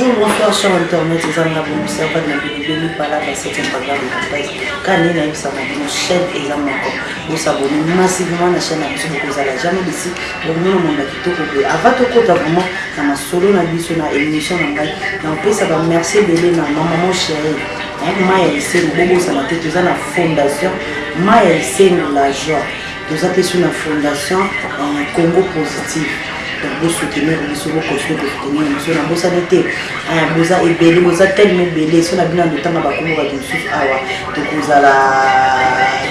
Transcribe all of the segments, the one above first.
Bonjour, bonsoir, cher internet, eza nga bongisa mpa na bilobeli palaka sete programme ya base kani nayebisa na bino chaîne eza moko bosabone massivement na chaîne na biso bokozala jamais desi bomona mona kitoko boye avant tokota vraiment na masolo na biso na émission na ngai na kopesa bamerci ebele na mamaman chérie Maya Esengo bobosana te toza na fondation Maya Esengo la joie toza mpe su na fondation euh, Congo positive donc bosutenir biso bocontinue kosutenir biso na bosani te euh, boza ebele boza teleme ebele so na bino andotanga bakombo bato mosusu awa tokozala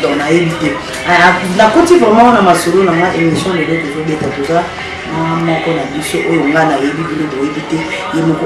donc nayebi te euh, nakoti vraiment na masolo na nga émission lelo tozobeta toza moko na biso oyo ngai nayebi bino boyebi te ye moko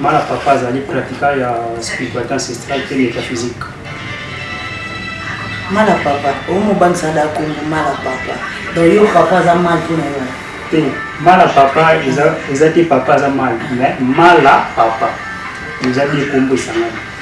Mala Papa azali pratiquant ya spiritualite ancestrale mpe metaphysique. Mala Papa, o mo bangisa da kombo Mala Papa. Donc yo Papa aza mal mpo na yo? Te, Mala Papa eza te Papa aza mal, mais Mala Papa eza nde kombo esangani.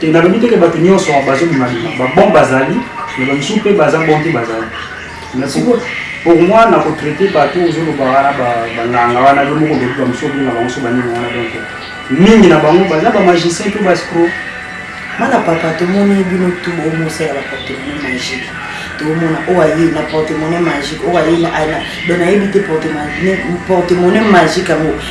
Te nalobi te ke batu nionso bazo bima bima ba bon bazali mais ba misusu pe baza bon te bazali mais pour pour moi nako traite batu ozo loba wana ba ba nganga wana yo moko olobi ba misusu obenga bango so ba nini wana donc mingi na bango baza ba magicien to ba escroc Mwana papa tomoni bino tu bo mosala ba porte monnaie magique tomona oyo aye na porte monnaie magique oyo aye na ana donc nayebi te porte monnaie magique yango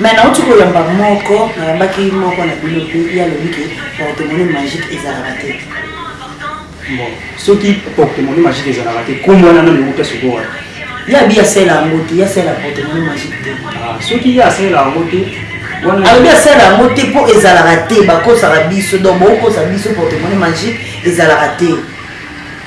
Mais nauti koyamba moko nayambaki moko na bino mpe ye alobi ke portemone magique ezalaka te bon soki portemone magique ezalaka te kombo wana nani euta sikoyo wana ye abi asala yango te ye asala portemone magique te ah, soki ye asala yango te alobi asala yango te mpo ezalaka te bakosaka biso donc bokokosa biso portemone magique ezalaka te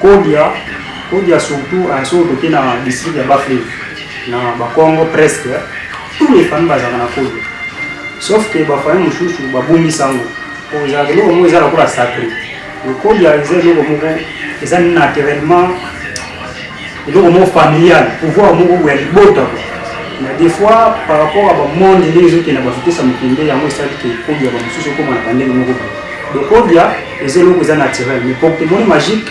Kodia kodia surtout hein soki toke na district ya bas fleve na bakongo presque tout les famille bazalaka na kodia sauf que ba famille mususu ba bungisa ngo po ezalaka eloko moko eza lokola sacre kodia eza eloko moko eza naturellement eloko moko familial pouvoir moko boye ya libota quoi mais des fois par rapport ya ba monde ndenge ezokende ya ba vitesse ya mokili nde yango esali ke kobia ya ba mosusu ekoma na ba ndenge moko boye donc kobia eza eloko eza naturel mais pour te moni magique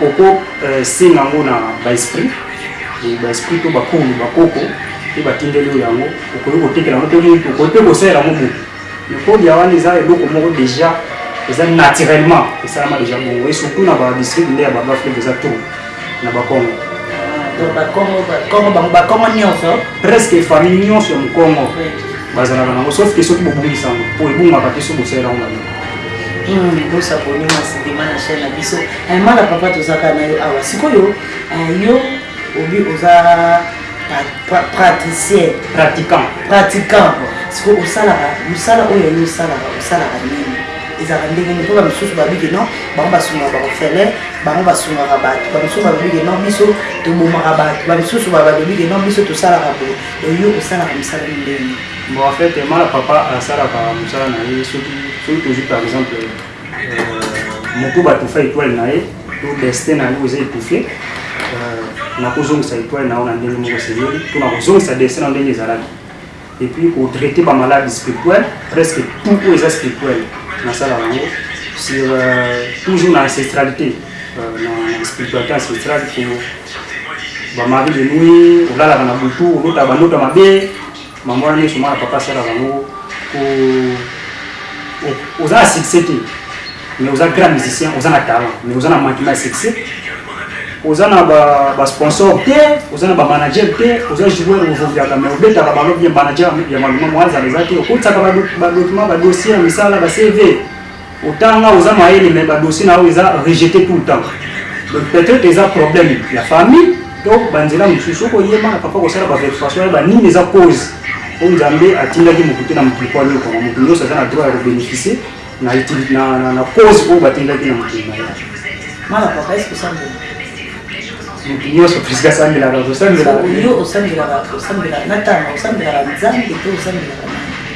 oko euh, senga yango na ba esprit ba esprit to bakulu bakoko mpe batindeli oyo yango okoki kotekela yango mpe okoki mpe kosalela yango boye Mais kolia wana eza eloko moko dejà eza naturellement esalama dejà bongo et surtout na ba district nde ya ba ba fleuve eza trop na ba kongo Donc ba kongo ba kongo bango ba kongo nyonso presque famille nyonso ya mukongo bazalaka nango sauf que soki bobungisa yango po ebungaka te soki bosalela yango mabe Hmm, bosa boni masidema na chaîne na biso Eh, mala papa tozaka na yo awa sikoyo eh, yo obi oza praticien pratiquant pratiquant siko osalaka mosala oyo yango osalaka osalaka nini ezalaka ndenge nini mpo bamisusu babike non bango basungaka baofele bango basungaka bato bamisusu babike non biso tobomaka bato bamisusu babike non biso tosalaka boye oyo osalaka mosala nini ndenge nini bon en fait mala papa asalaka mosala na ye soki soki tozwi par exemple moto batufa etoile na ye to destin na yango eza etufe euh, nakozongisa etoile na yango na ndenge moko esengeli to nakozongisa destin na ndenge ezalaki epuis kotraite bamaladi spirituel presque tout oyo eza spirituel nasala yango sur euh, toujours na ancestralité euh, na spiritualité ancestrale ko bamari de nuit olalaka na butu olota bandoto mabe Maman wana nionso mwana papa asalaka yango ko oza na succès te mais oza grand musicien oza na talent mais oza na manquement ya succès oza na ba ba sponsor te oza na ba manager te oza joueur ovoviyaka mais obetaka bango bien manager ya maluma mwanza eza te okotisaka ba document ba dossier ya misala ba CV Otanga oza mayele mais ba dossier na yo eza rejete tout le temps donc peut etre eza problème ya famille to ba nzela mususu soki oyema na papa kosala ba verification oyeba nini eza cause po nzambe atindaki mutu te na mokili po ayoka na mutu nionso aza na droit ya ko beneficie na utilite na na na cause oyo batindaki na mokili na ye mala papa est ce que ça mutu nyonso presque asambelaka kosambelaka yo osambelaka osambelaka na ntango osambelaka nzambe to osambelaka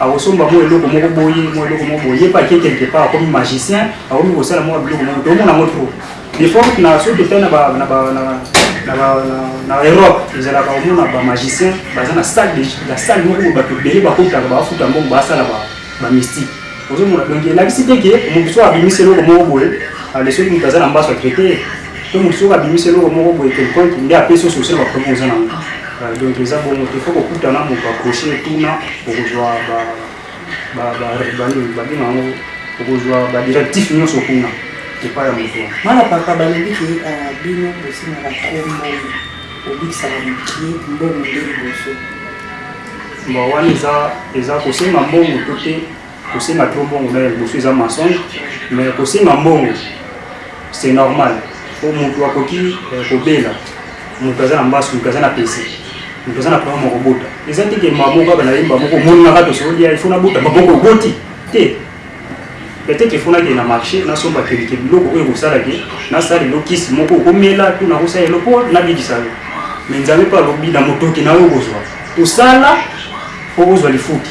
Akosomba mwa eloko moko boye, mwa eloko moko boye, ye mpe ake quelque part, akomi magicien, akomi kosala mwa biloko moko, tozomona yango trop. De forte na soki totali na ba, na ba, na, na ba, na, na Europe, ezalaka omona ba magiciens baza na salle de, na salle moko boye bato ebele bakotaka, bafuta mbongo basala ba, ba mystique. Ozomona? Donc elakisi te que moto soki abimisi eloko moko boye, ale soki moto aza na mbasu a traiter ye. to moto soki abimisi eloko moko boye quelconque nde apesi yo solution na baproblème oza nango ah, donc eza bongo te fo kokuta na moto aproche etuna okozwa banini babenga yango okozwa badirectif nyonso kuna epai ya moto wana mwana papa balobi ke ah, bino bosimaka tro mbongo obikisaka mokie mbongo nde liboso bon wana eza kosenga mbongo to te Kosenga trop mbongo na ya liboso eza mensonge mais kosenga mbongo c'est normal po mutu akoki kobela mutu aza na mbasu mutu aza na pese mutu aza na problème ya kobota eza te ke mamo kaka na yemba moko omoni nga kaka tosololi ya il faut nabota maboko oboti te peut-être il faut nakende na marché nasomba kelike biloko oyo ekosala ke nasala elo kisi moko okomela to nakosala elo po nabikisa yo mais nzambe pe alobi na motoki na yo okozwa tosala po ozwa lifuti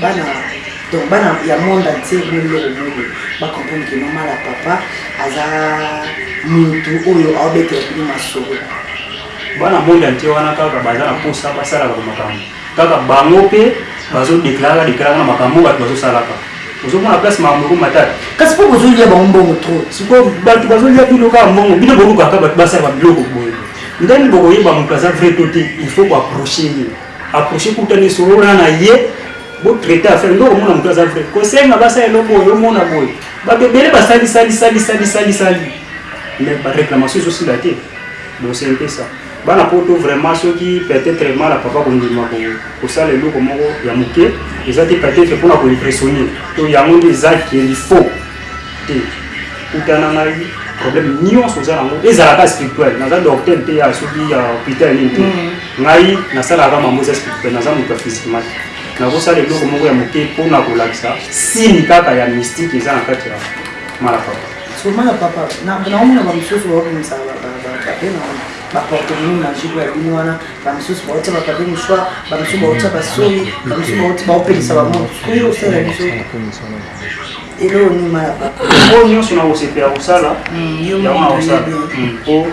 Bana donc bana ya monde entier bo loko boye ba comprendre que maman la papa aza mutu oyo ao betela bino masolo. Bana monde entier wana kaka baza na posa ba salaka ba makambo kaka bango pe bazo declaraka declaraka na makambo oyo batu bazo salaka ozo mona place makambo eko matata. Kasi po bozo lia bango mbongo trop. Sikoyo batu bazo lia bino kaka mbongo bino bo lukaka batu ba salaka biloko boye ndenge nini boko yeba mutu aza vrai to te il faut ko approcher ye. approche kuta ni solola na ye bo traiter affaire ndoko mona mutu aza vrai ko senga ba sa eloko yo mona boye ba te bele ba sali sali sali sali sali sali mais ba réclamation zo sila te donc c'est un peu ça bana poto vraiment soki peut-être mala papa ko ndima ko ko sala eloko moko ya muke eza te peut-être pona ko impressionner to yango nde eza qui est faux te kutana ngai problème nyonso oza nango ezalaka spirituel naza docteur te ya soki ya hôpital nini te mm. ngai nasalaka mambo eza spirituel naza moto ya physiquement te nakosala eloko moko ya moke mpo na kolakisa sini kaka ya mystique eza na kati ya malapapa somana papa naomona bamosusu bakomisa bapape na wana baporte bino magique ya bino wana bamosusu baotia bapape mosoir bamosusu baotia basoi bamosusu baopelisa bamoto oyo osala biso Elo onima ya papa. Oyo nyonso na kosepela kosala hmm, yango na kosala hmm, po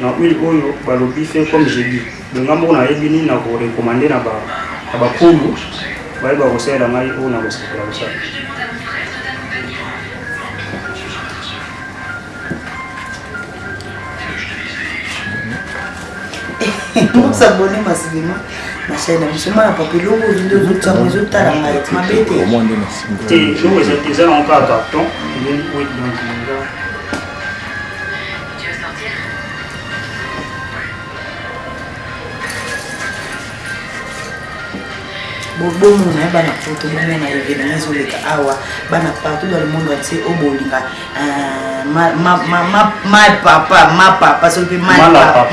na huile oyo balobi fe comme je dis bonga moko nayebi nini na korekomande na bakulu baye bakosalela ngai oyo na kosepela kosala mosabone masilema mashai na biso mwana papa eloko ozindo ozotiango ezotala ngai mabe te te eloko eza na mpa carton bobomo na ye bana poto bomona evenema ezoleka awa bana partout dans le monde entier oyo bolinga ma, ma, ma, ma, ma papa ma papa soki mpe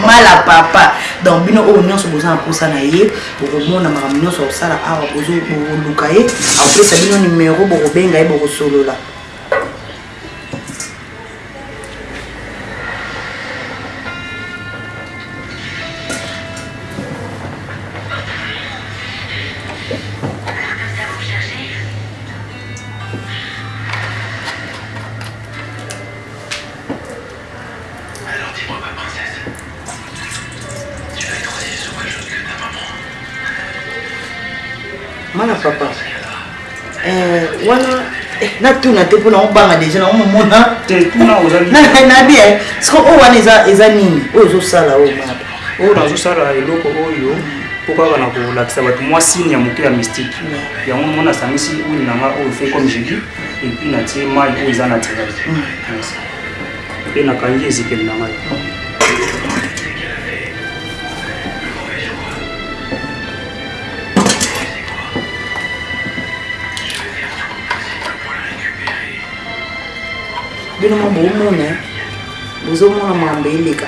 mala papa donc bino oyo nyonso boza na mposa na ye bokomona makambo nyonso akosala awa bokoluka ye akopesa bino nimero bokobenga ye bokosolola mana papa eh, wana eh, natuna te mpona obanga deja nango momona nabi siko oyo wana eza nini oyo ezosala oyo mana papa oyo nazosala eloko oyo mpo kaka na kolakisa bato mwa signe ya moke ya mystique yango moko nasangisi huile na nga oyo fait comme je dis epuis natie mai oyo eza naturel mpe nakangi ezipeli na ngai bino mwa bomona bozomona mambo eleka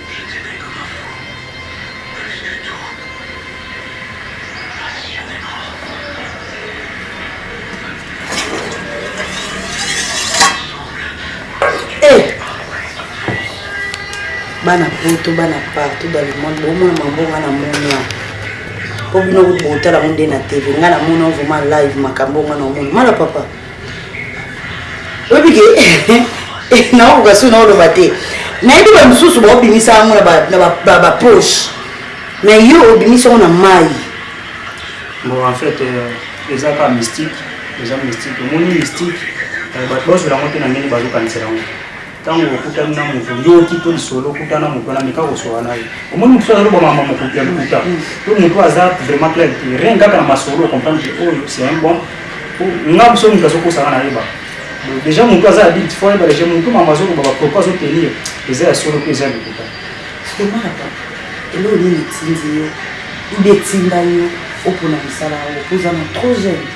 bana poto bana partout dans le monde bomona mambonga na mona po bino kutu botala ngo nde na tv ngai namona vraimen live makambo onga na omona mala papa oyebi ke naokoka soki naoloba te nayebi bamosusu baobimisa yango na bapoche na yo obimisi yango na mai bon en fait euh, eza kaka mystique eza mystique omoni mystique euh, bato bazwela yango te na ndenge bazokanisela yango Tango okutani na mutu yo okito lisolo okuta na mutu wana meka kosolola na ye omoni mutu azali koboma mama mokutu ya lokuta to mutu aza vraiment clair te rien kaka na masolo ocomprendre ke oyo c'est un bon po nga biso mutu azokosaka na yeba deja mutu aza adulte fo ayeba deja mutu mama azoloba bapropos azotenir eza ya solo mpe eza ya lokuta eloo nini etindi yo ube etinda yo opona mosala yango mpo oza na trop jeune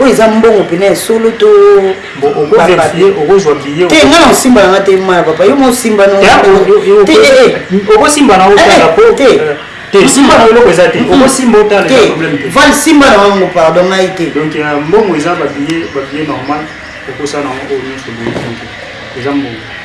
oyo eza mbongo mpena ya solo to te nga na osimba nanga te ma ya papa yo mwa osimba val simba na wango pardon ngai te euh, mbongo eza babiye normal okosa nango oyo nyonso eza mbongo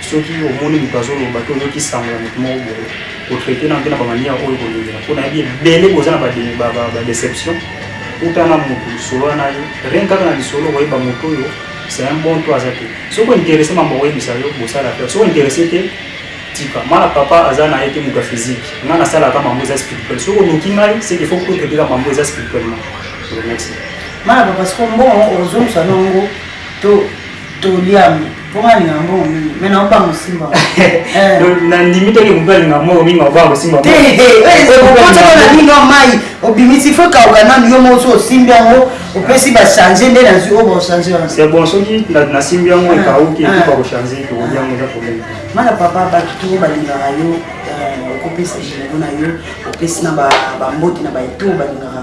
Soki omoni moto azoloba to oyoki sango ya moto moko boye, ko traiter naino te na ba manières oyo okolingela mpo nayebi ebele boza na ba deceptions. Kuta na moto, solola na ye, rien kaka na lisolo okoyeba moto oyo c'est un bon to aza te. Soki o interesser mambo akoyebisa yo bosala affaire, soki o interesser te tika. Nga na papa aza na ye te moto ya physique, nga nasalaka kaka mambo eza spirituel. Soki oluki ngai c'est qu'il faut to traiter kaka mambo eza spirituellement. Merci. Nga na papa sikoyo mbongo okozongisa yango to toli yango? nandimi toki kobalinga moko mingi obaa kosimbaokocokonaninga mai obimisi fo kauka nanu yo mosi osimbi yango opesi bachange nde nazwi oyo bachange wana bon soki nasimbi yango ekauki ekoka kochange tokobi yango eza problème mana papa bato toko balingaka yo okopesa biloko na yo opesi na bamboti na baeto balingaka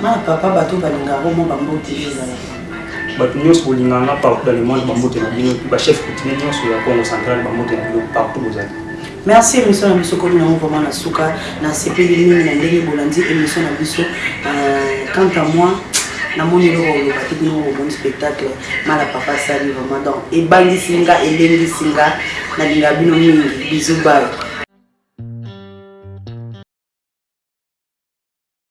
Ma papa bato balingaka mwa bambote ezala bato nyonso bolinganga partout dans le monde bambote na bino epuis bachef coutumier nyonso ya congo central bambote na bino partout bozali merci émission na biso komi yango vraiment na suka nasepeli mingi na ndenge bolandi émission na biso euh, quant à moi namoni eloko oloba te bino omoni spectacle mala papa asali vraiment donc ebangisi nga elengisi nga nalinga bino mingi bizu bayo